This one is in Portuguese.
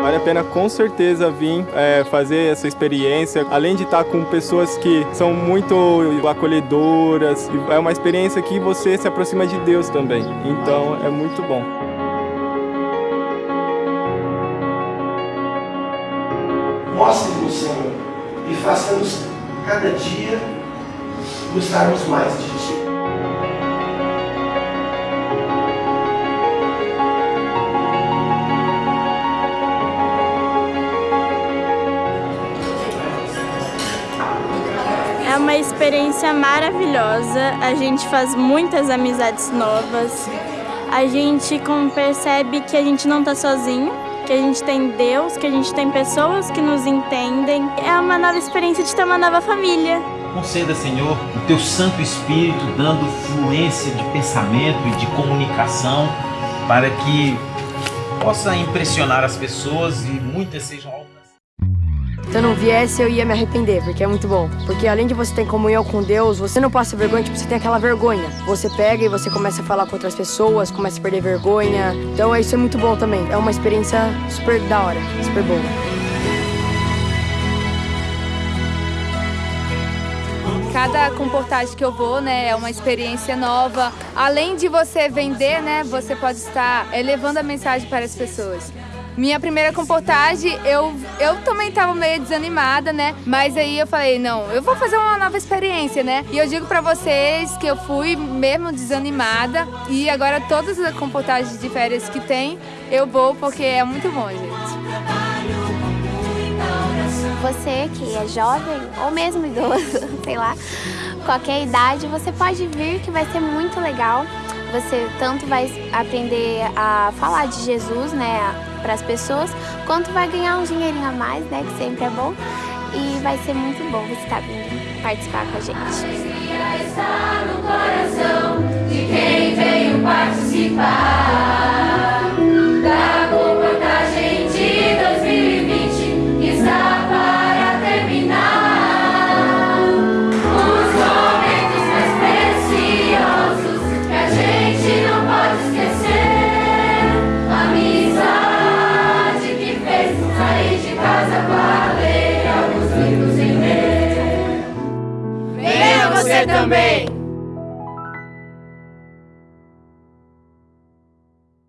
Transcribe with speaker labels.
Speaker 1: Vale a pena com certeza vir é, fazer essa experiência, além de estar com pessoas que são muito acolhedoras. É uma experiência que você se aproxima de Deus também. Então é muito bom.
Speaker 2: Mostre-nos, Senhor, e faça-nos cada dia gostarmos mais de Ti.
Speaker 3: Uma experiência maravilhosa, a gente faz muitas amizades novas, a gente percebe que a gente não está sozinho, que a gente tem Deus, que a gente tem pessoas que nos entendem. É uma nova experiência de ter uma nova família.
Speaker 4: Conceda, Senhor, o Teu Santo Espírito dando fluência de pensamento e de comunicação para que possa impressionar as pessoas e muitas sejam.
Speaker 5: Se eu não viesse, eu ia me arrepender, porque é muito bom. Porque além de você ter comunhão com Deus, você não passa vergonha, tipo, você tem aquela vergonha. Você pega e você começa a falar com outras pessoas, começa a perder vergonha. Então isso é muito bom também. É uma experiência super da hora, super boa.
Speaker 6: Cada comportagem que eu vou, né, é uma experiência nova. Além de você vender, né, você pode estar é, levando a mensagem para as pessoas. Minha primeira comportagem, eu, eu também estava meio desanimada, né? Mas aí eu falei, não, eu vou fazer uma nova experiência, né? E eu digo para vocês que eu fui mesmo desanimada e agora todas as comportagens de férias que tem, eu vou porque é muito bom, gente.
Speaker 7: Você que é jovem ou mesmo idoso, sei lá, qualquer idade, você pode vir que vai ser muito legal. Você tanto vai aprender a falar de Jesus, né, para as pessoas, quanto vai ganhar um dinheirinho a mais, né, que sempre é bom. E vai ser muito bom você estar vindo participar com a gente.
Speaker 8: está no coração de quem veio participar
Speaker 9: também!